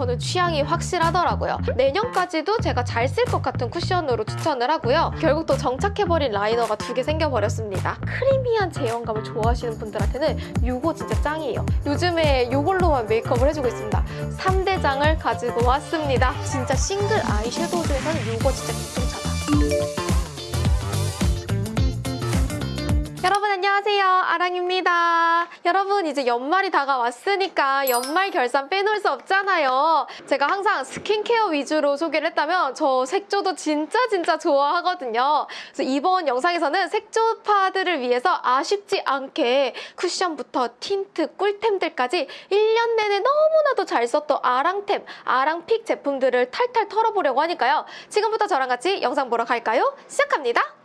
저는 취향이 확실하더라고요. 내년까지도 제가 잘 쓸 것 같은 쿠션으로 추천을 하고요. 결국 또 정착해버린 라이너가 두 개 생겨버렸습니다. 크리미한 제형감을 좋아하시는 분들한테는 이거 진짜 짱이에요. 요즘에 이걸로만 메이크업을 해주고 있습니다. 3대장을 가지고 왔습니다. 진짜 싱글 아이섀도우 중에서는 이거 진짜 기점차다. 안녕하세요. 아랑입니다. 여러분 이제 연말이 다가왔으니까 연말 결산 빼놓을 수 없잖아요. 제가 항상 스킨케어 위주로 소개를 했다면 저 색조도 진짜 진짜 좋아하거든요. 그래서 이번 영상에서는 색조파들을 위해서 아쉽지 않게 쿠션부터 틴트, 꿀템들까지 1년 내내 너무나도 잘 썼던 아랑템, 아랑픽 제품들을 탈탈 털어보려고 하니까요. 지금부터 저랑 같이 영상 보러 갈까요? 시작합니다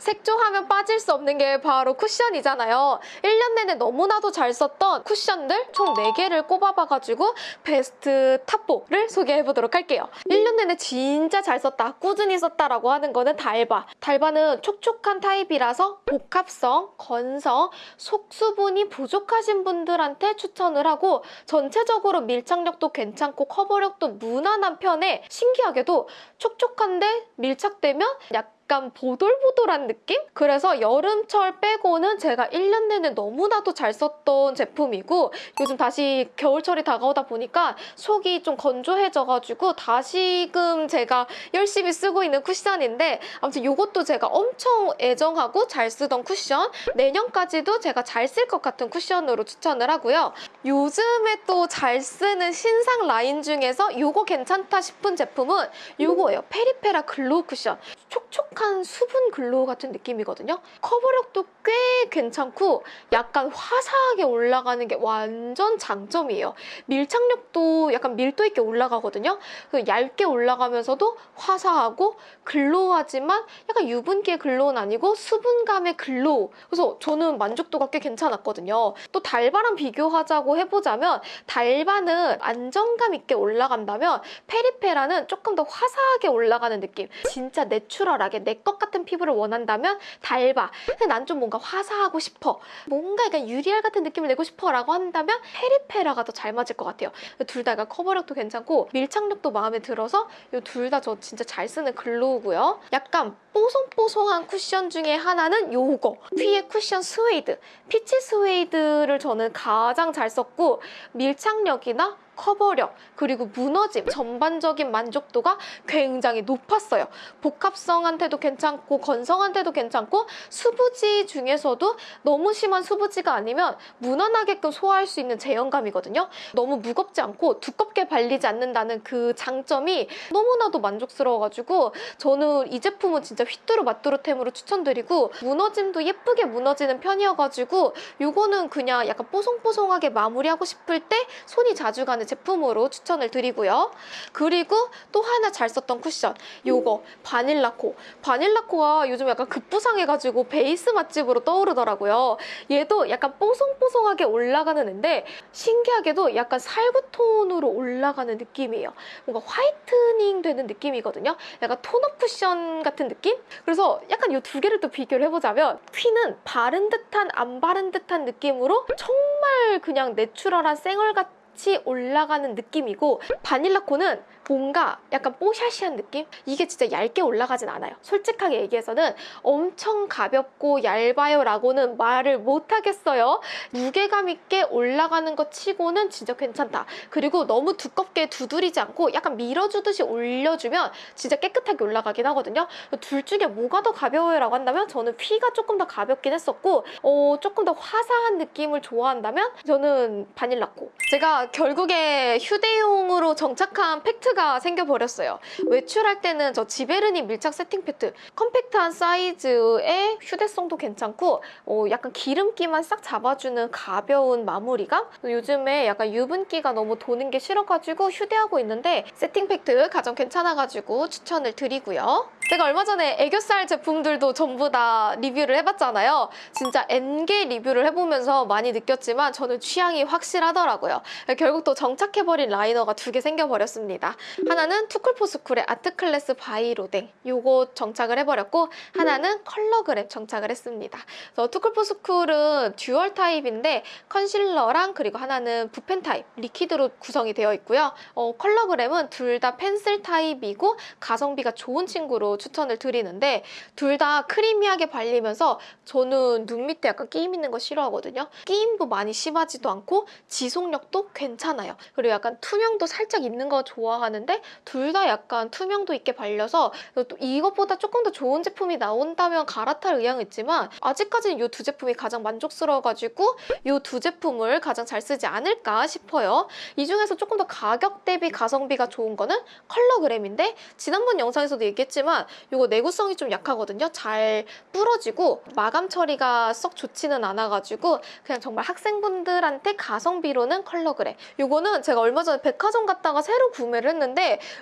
색조하면 빠질 수 없는 게 바로 쿠션이잖아요. 1년 내내 너무나도 잘 썼던 쿠션들 총 4개를 꼽아봐가지고 베스트 top 4를 소개해보도록 할게요. 1년 내내 진짜 잘 썼다, 꾸준히 썼다라고 하는 거는 달바. 달바는 촉촉한 타입이라서 복합성, 건성, 속수분이 부족하신 분들한테 추천을 하고 전체적으로 밀착력도 괜찮고 커버력도 무난한 편에 신기하게도 촉촉한데 밀착되면 약간 약간 보돌보돌한 느낌? 그래서 여름철 빼고는 제가 1년 내내 너무나도 잘 썼던 제품이고 요즘 다시 겨울철이 다가오다 보니까 속이 좀 건조해져가지고 다시금 제가 열심히 쓰고 있는 쿠션인데 아무튼 이것도 제가 엄청 애정하고 잘 쓰던 쿠션 내년까지도 제가 잘 쓸 것 같은 쿠션으로 추천을 하고요. 요즘에 또 잘 쓰는 신상 라인 중에서 이거 괜찮다 싶은 제품은 이거예요. 페리페라 glow 쿠션. 촉촉한 수분 glow 같은 느낌이거든요. 커버력도 꽤 괜찮고 약간 화사하게 올라가는 게 완전 장점이에요. 밀착력도 약간 밀도 있게 올라가거든요. 그 얇게 올라가면서도 화사하고 glow하지만 약간 유분기의 glow는 아니고 수분감의 glow. 그래서 저는 만족도가 꽤 괜찮았거든요. 또 달바랑 비교하자고 해보자면 달바는 안정감 있게 올라간다면 페리페라는 조금 더 화사하게 올라가는 느낌. 진짜 내추럴하게 내 것 같은 피부를 원한다면 달바. 난좀 뭔가 화사 하고 싶어. 뭔가 약간 유리알 같은 느낌을 내고 싶어 라고 한다면 페리페라가 더 잘 맞을 것 같아요. 둘 다 커버력도 괜찮고 밀착력도 마음에 들어서 이 둘 다 저 진짜 잘 쓰는 glow고요. 약간 뽀송뽀송한 쿠션 중에 하나는 요거 퓌의 쿠션 스웨이드 peach suede를 저는 가장 잘 썼고 밀착력이나 커버력 그리고 무너짐 전반적인 만족도가 굉장히 높았어요. 복합성한테도 괜찮고 건성한테도 괜찮고 수부지 중에서도 너무 심한 수부지가 아니면 무난하게끔 소화할 수 있는 제형감이거든요. 너무 무겁지 않고 두껍게 발리지 않는다는 그 장점이 너무나도 만족스러워가지고 저는 이 제품은 진짜 휘뚜루 마뚜루템으로 추천드리고 무너짐도 예쁘게 무너지는 편이어가지고 이거는 그냥 약간 뽀송뽀송하게 마무리하고 싶을 때 손이 자주 가는 제품으로 추천을 드리고요. 그리고 또 하나 잘 썼던 쿠션 요거 바닐라코 바닐라코가 요즘 약간 급부상해가지고 베이스 맛집으로 떠오르더라고요. 얘도 약간 뽀송뽀송하게 올라가는 앤데 신기하게도 약간 살구톤으로 올라가는 느낌이에요. 뭔가 whitening 되는 느낌이거든요. 약간 tone-up 쿠션 같은 느낌? 그래서 약간 이 두 개를 또 비교를 해보자면 퀴는 바른 듯한 안 바른 듯한 느낌으로 정말 그냥 내추럴한 쌩얼 같은 같이 올라가는 느낌이고 바닐라코는 뭔가 약간 뽀샤시한 느낌? 이게 진짜 얇게 올라가진 않아요. 솔직하게 얘기해서는 엄청 가볍고 얇아요 라고는 말을 못하겠어요. 무게감 있게 올라가는 것 치고는 진짜 괜찮다. 그리고 너무 두껍게 두드리지 않고 약간 밀어주듯이 올려주면 진짜 깨끗하게 올라가긴 하거든요. 둘 중에 뭐가 더 가벼워요 라고 한다면 저는 휘가 조금 더 가볍긴 했었고 어, 조금 더 화사한 느낌을 좋아한다면 저는 바닐라코. 제가 결국에 휴대용으로 정착한 팩트가 문제가 생겨버렸어요. 외출할 때는 저 지베르니 밀착 세팅 팩트 컴팩트한 사이즈의 휴대성도 괜찮고 어, 약간 기름기만 싹 잡아주는 가벼운 마무리감 요즘에 약간 유분기가 너무 도는 게 싫어가지고 휴대하고 있는데 세팅 팩트 가장 괜찮아가지고 추천을 드리고요. 제가 얼마 전에 애교살 제품들도 전부 다 리뷰를 해봤잖아요. 진짜 N개 리뷰를 해보면서 많이 느꼈지만 저는 취향이 확실하더라고요. 결국 또 정착해버린 라이너가 두 개 생겨버렸습니다. 하나는 투쿨포스쿨의 아트클래스 바이로댕 요거 정착을 해버렸고 하나는 컬러그램 정착을 했습니다. 그래서 투쿨포스쿨은 dual 타입인데 컨실러랑 그리고 하나는 붓펜 타입 liquid로 구성이 되어 있고요. 어, 컬러그램은 둘 다 펜슬 타입이고 가성비가 좋은 친구로 추천을 드리는데 둘 다 creamy하게 발리면서 저는 눈 밑에 약간 끼임 있는 거 싫어하거든요. 끼임도 많이 심하지도 않고 지속력도 괜찮아요. 그리고 약간 투명도 살짝 있는 거 좋아하는 데 둘 다 약간 투명도 있게 발려서 또 이것보다 조금 더 좋은 제품이 나온다면 갈아탈 의향은 있지만 아직까지는 이 두 제품이 가장 만족스러워가지고 이 두 제품을 가장 잘 쓰지 않을까 싶어요. 이 중에서 조금 더 가격 대비 가성비가 좋은 거는 컬러그램인데 지난번 영상에서도 얘기했지만 이거 내구성이 좀 약하거든요. 잘 부러지고 마감 처리가 썩 좋지는 않아가지고 그냥 정말 학생분들한테 가성비로는 컬러그램. 이거는 제가 얼마 전에 백화점 갔다가 새로 구매를 했는데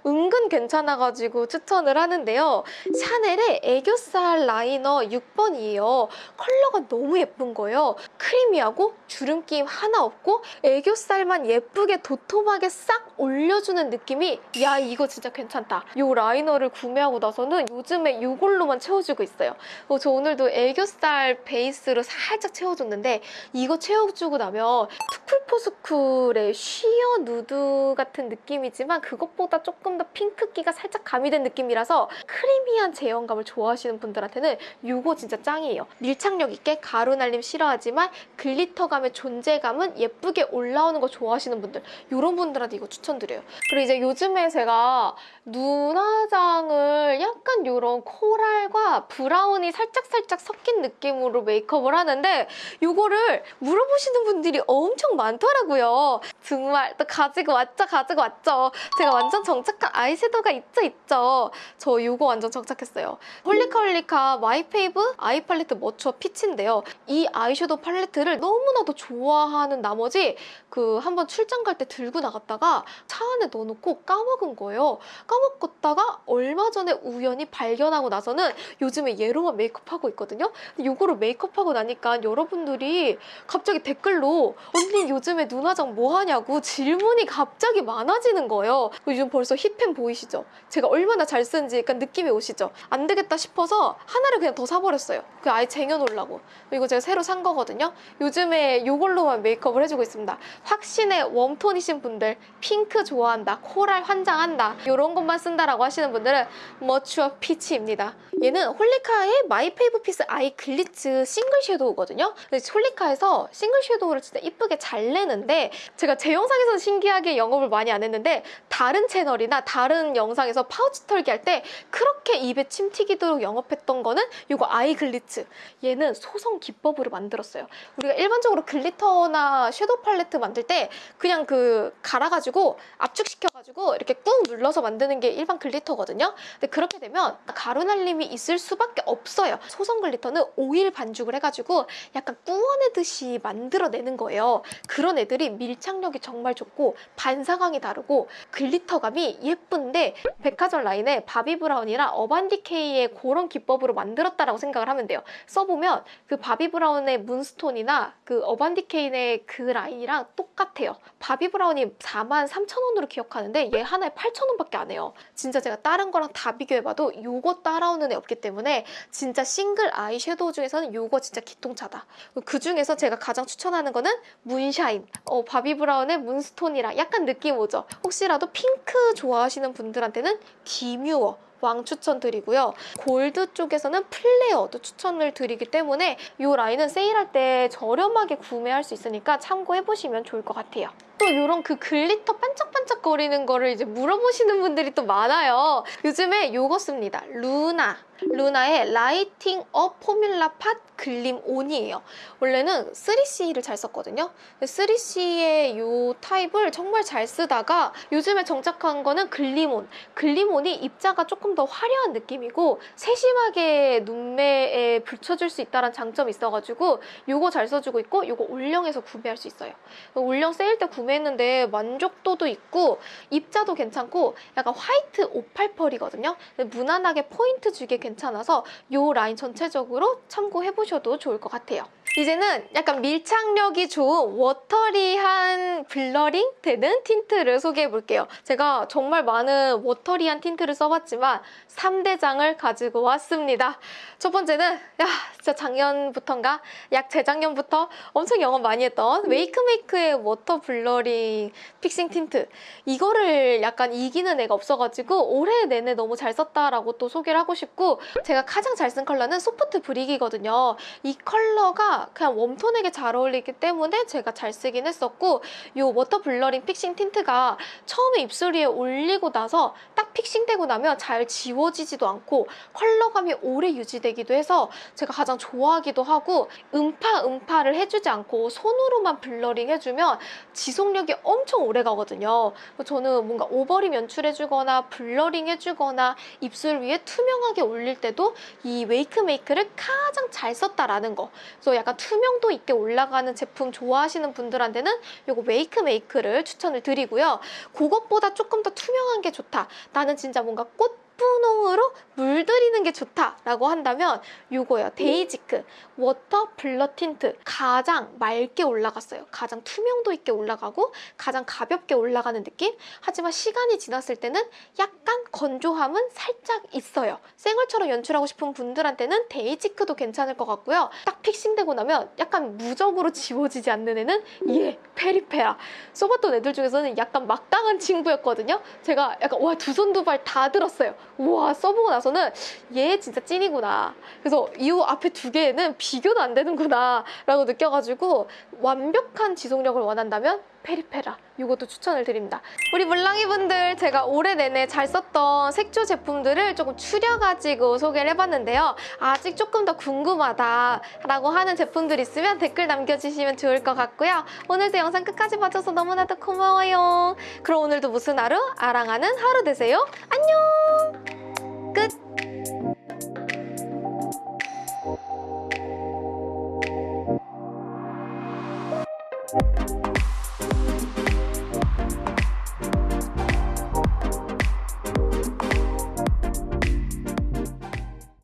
은근 괜찮아가지고 추천을 하는데요. 샤넬의 애교살 라이너 6번이에요. 컬러가 너무 예쁜 거예요. creamy하고 주름낌 하나 없고 애교살만 예쁘게 도톰하게 싹 올려주는 느낌이 야 이거 진짜 괜찮다. 이 라이너를 구매하고 나서는 요즘에 이걸로만 채워주고 있어요. 어, 저 오늘도 애교살 베이스로 살짝 채워줬는데 이거 채워주고 나면 투쿨포스쿨의 sheer nude 같은 느낌이지만 그것보다 조금 더 핑크기가 살짝 가미된 느낌이라서 creamy한 제형감을 좋아하시는 분들한테는 이거 진짜 짱이에요. 밀착력 있게 가루 날림 싫어하지만 glitter감의 존재감은 예쁘게 올라오는 거 좋아하시는 분들 이런 분들한테 이거 추천드려요. 그리고 이제 요즘에 제가 눈화장을 약간 이런 coral과 brown이 살짝살짝 섞인 느낌으로 메이크업을 하는데 이거를 물어보시는 분들이 엄청 많더라고요. 정말 또 가지고 왔죠, 가지고 왔죠. 제가 완전 정착한 아이섀도우가 있죠, 있죠. 저 이거 완전 정착했어요. 홀리카 홀리카 My Fave 아이 팔레트 mature peach인데요. 이 아이섀도우 팔레트를 너무나도 좋아하는 나머지 그 한번 출장 갈 때 들고 나갔다가 차 안에 넣어놓고 까먹은 거예요. 까먹었다가 얼마 전에 우연히 발견하고 나서는 요즘에 얘로만 메이크업하고 있거든요. 이거로 메이크업하고 나니까 여러분들이 갑자기 댓글로 언니 요즘에 눈화장 뭐 하냐고 질문이 갑자기 많아지는 거예요. 요즘 벌써 힙행 보이시죠? 제가 얼마나 잘 쓰는지 약간 느낌이 오시죠? 안 되겠다 싶어서 하나를 그냥 더 사버렸어요. 그 아예 쟁여놓으려고. 이거 제가 새로 산 거거든요. 요즘에 이걸로만 메이크업을 해주고 있습니다. 확신의 warm tone이신 분들, 핑크 좋아한다, coral 환장한다 이런 것만 쓴다라고 하시는 분들은 mature peach입니다. 얘는 홀리카의 My Fave Piece Eye Glitz 싱글 섀도우거든요. 근데 홀리카에서 싱글 섀도우를 진짜 이쁘게 잘 내는데 제가 제 영상에서는 신기하게 영업을 많이 안 했는데 다른 채널이나 다른 영상에서 파우치 털기 할 때 그렇게 입에 침 튀기도록 영업했던 거는 이거 Eye Glitz. 얘는 소성 기법으로 만들었어요. 우리가 일반적으로 glitter나 섀도우 팔레트 만들 때 그냥 그 갈아가지고 압축시켜가지고 이렇게 꾹 눌러서 만드는 게 일반 glitter거든요. 근데 그렇게 되면 가루 날림이 있을 수밖에 없어요. 소성 glitter는 오일 반죽을 해가지고 약간 구워내듯이 만들어내는 거예요. 그런 애들이 밀착력이 정말 좋고 반사광이 다르고 glitter감이 예쁜데 백화점 라인에 바비 브라운이랑 어반디케이의 그런 기법으로 만들었다라고 생각을 하면 돼요. 써보면 그 바비 브라운의 Moonstone이나 그 어반디케이의 그 라인이랑 똑같아요. 바비 브라운이 4만 3천 원으로 기억하는데 얘 하나에 8천 원밖에 안 해요. 진짜 제가 다른 거랑 다 비교해봐도 요거 따라오는 애 없기 때문에 진짜 싱글 아이 섀도우 중에서는 요거 진짜 기통차다. 그 중에서 제가 가장 추천하는 거는 Moonshine. 어, 바비 브라운의 Moonstone이랑 약간 느낌 오죠? 혹시라도 핑크 좋아하시는 분들한테는 Demure. 왕 추천드리고요. 골드 쪽에서는 Flare도 추천을 드리기 때문에 이 라인은 세일할 때 저렴하게 구매할 수 있으니까 참고해보시면 좋을 것 같아요. 또 이런 그 glitter 반짝반짝거리는 거를 이제 물어보시는 분들이 또 많아요. 요즘에 요거 씁니다. LUNA. LUNA의 lighting up formula pot gleam on이에요. 원래는 3CE를 잘 썼거든요. 3CE의 이 타입을 정말 잘 쓰다가 요즘에 정착한 거는 gleam on. gleam on이 입자가 조금 더 화려한 느낌이고 세심하게 눈매에 붙여줄 수 있다는 장점이 있어가지고 요거 잘 써주고 있고 요거 올영에서 구매할 수 있어요. 올영 세일 때 구매 했는데 만족도도 있고 입자도 괜찮고 약간 화이트 오팔펄이거든요. 무난하게 포인트 주기 괜찮아서 이 라인 전체적으로 참고해보셔도 좋을 것 같아요. 이제는 약간 밀착력이 좋은 watery한 blurring 되는 틴트를 소개해 볼게요. 제가 정말 많은 watery한 틴트를 써봤지만 3대장을 가지고 왔습니다. 첫 번째는 야 진짜 작년부터인가 약 재작년부터 엄청 영업 많이 했던 WAKEMAKE의 water blurring fixing tint 이거를 약간 이기는 애가 없어가지고 올해 내내 너무 잘 썼다라고 또 소개를 하고 싶고 제가 가장 잘 쓴 컬러는 soft brick이거든요. 이 컬러가 그냥 warm tone에게 잘 어울리기 때문에 제가 잘 쓰긴 했었고 이 water blurring fixing tint가 처음에 입술 위에 올리고 나서 딱 fixing되고 나면 잘 지워지지도 않고 컬러감이 오래 유지되기도 해서 제가 가장 좋아하기도 하고 음파 음파를 해주지 않고 손으로만 blurring 해주면 지속력이 엄청 오래 가거든요. 저는 뭔가 overlip 연출해주거나 blurring 해주거나 입술 위에 투명하게 올릴 때도 이 WAKEMAKE를 가장 잘 썼다라는 거. 그래서 약간 투명도 있게 올라가는 제품 좋아하시는 분들한테는 이거 WAKEMAKE를 추천을 드리고요. 그것보다 조금 더 투명한 게 좋다. 나는 진짜 뭔가 꽃 분홍으로 물들이는 게 좋다라고 한다면 이거예요. Dasique water blur tint 가장 맑게 올라갔어요. 가장 투명도 있게 올라가고 가장 가볍게 올라가는 느낌. 하지만 시간이 지났을 때는 약간 건조함은 살짝 있어요. 생얼처럼 연출하고 싶은 분들한테는 Dasique도 괜찮을 것 같고요. 딱 fixing되고 나면 약간 무적으로 지워지지 않는 애는 얘 peripera. 써봤던 애들 중에서는 약간 막강한 친구였거든요. 제가 약간 와 두 손 두 발 다 들었어요. 우와 써보고 나서는 얘 진짜 찐이구나. 그래서 이 앞에 두 개는 비교도 안 되는구나 라고 느껴가지고 완벽한 지속력을 원한다면 페리페라 이것도 추천을 드립니다. 우리 물랑이 분들 제가 올해 내내 잘 썼던 색조 제품들을 조금 추려가지고 소개를 해봤는데요. 아직 조금 더 궁금하다라고 하는 제품들 있으면 댓글 남겨주시면 좋을 것 같고요. 오늘도 영상 끝까지 봐줘서 너무나도 고마워요. 그럼 오늘도 무슨 하루? 아랑하는 하루 되세요. 안녕! 끝!